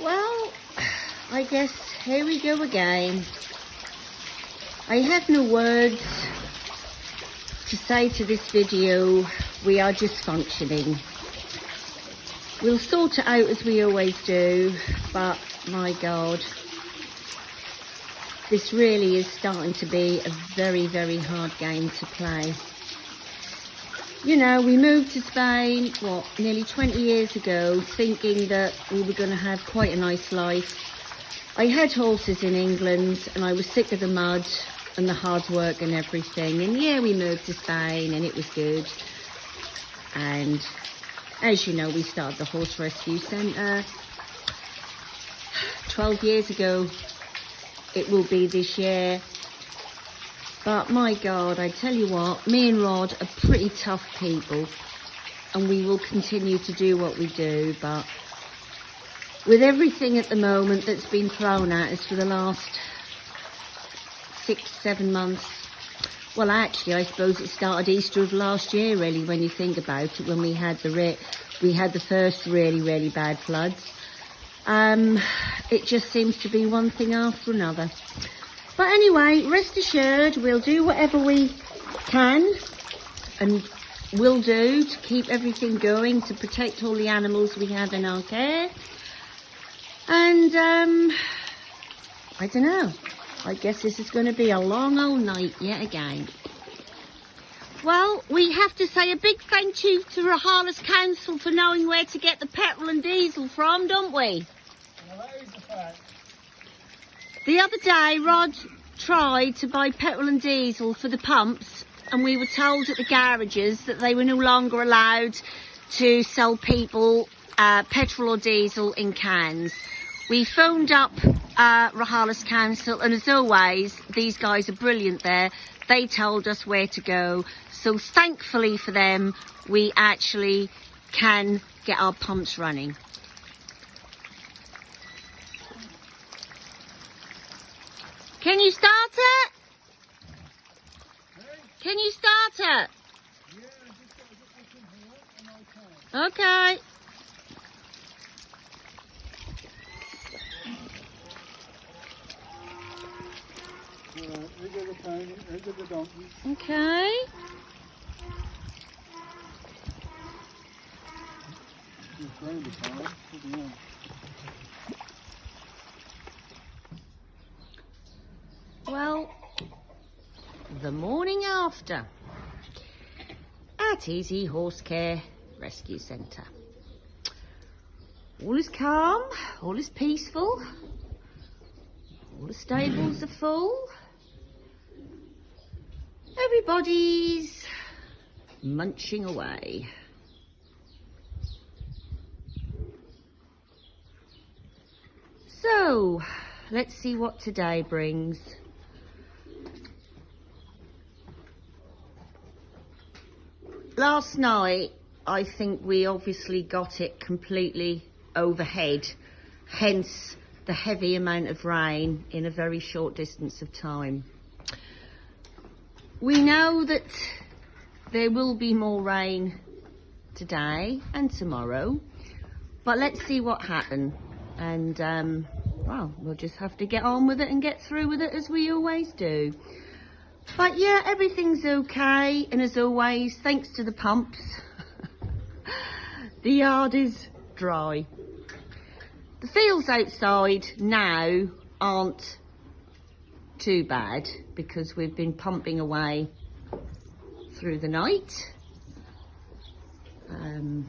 Well, I guess here we go again. I have no words to say to this video. We are just functioning. We'll sort it out as we always do, but my God, this really is starting to be a very, very hard game to play. You know, we moved to Spain, what, nearly 20 years ago, thinking that we were going to have quite a nice life. I had horses in England and I was sick of the mud and the hard work and everything. And yeah, we moved to Spain and it was good. And as you know, we started the Horse Rescue Centre 12 years ago. It will be this year. But my God, I tell you what, me and Rod are pretty tough people and we will continue to do what we do. But with everything at the moment that's been thrown at us for the last six, seven months, well, actually, I suppose it started Easter of last year, really, when you think about it, when we had the we had the first really, really bad floods. Um, it just seems to be one thing after another. But anyway, rest assured, we'll do whatever we can and will do to keep everything going, to protect all the animals we have in our care. And, um, I don't know. I guess this is going to be a long old night yet again. Well, we have to say a big thank you to Rojales Council for knowing where to get the petrol and diesel from, don't we? Well, that is a fact. The other day, Rod tried to buy petrol and diesel for the pumps, and we were told at the garages that they were no longer allowed to sell people uh, petrol or diesel in cans. We phoned up uh, Council, and as always, these guys are brilliant there. They told us where to go. So thankfully for them, we actually can get our pumps running. Can you start it? Can you start it? Just gotta get this into work and I'll Okay. Alright, we get the pony, we get the donkey. Okay. Just throw the pony, put the on. Well, the morning after at Easy Horse Care Rescue Centre. All is calm, all is peaceful, all the stables are full. Everybody's munching away. So, let's see what today brings. Last night, I think we obviously got it completely overhead, hence the heavy amount of rain in a very short distance of time. We know that there will be more rain today and tomorrow, but let's see what happens. And, um, well, we'll just have to get on with it and get through with it as we always do. But yeah, everything's okay. And as always, thanks to the pumps, the yard is dry. The fields outside now aren't too bad because we've been pumping away through the night. Um,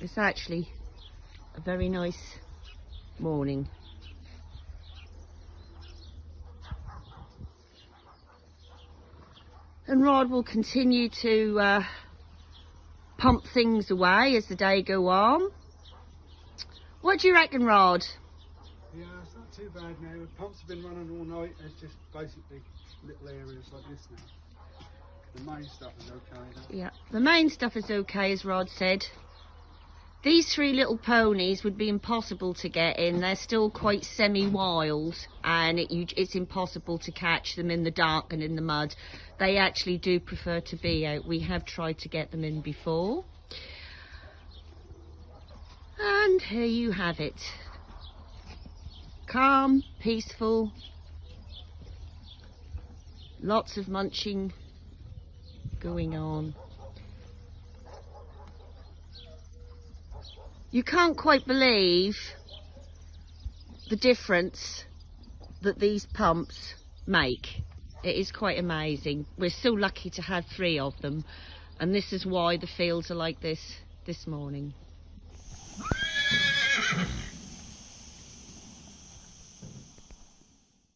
it's actually a very nice morning. And Rod will continue to uh, pump things away as the day go on. What do you reckon, Rod? Yeah, it's not too bad now. The pumps have been running all night. It's just basically little areas like this now. The main stuff is okay. though. Yeah, the main stuff is okay, as Rod said. These three little ponies would be impossible to get in. They're still quite semi-wild and it, you, it's impossible to catch them in the dark and in the mud. They actually do prefer to be out. We have tried to get them in before. And here you have it. Calm, peaceful, lots of munching going on. You can't quite believe the difference that these pumps make. It is quite amazing. We're so lucky to have three of them and this is why the fields are like this this morning.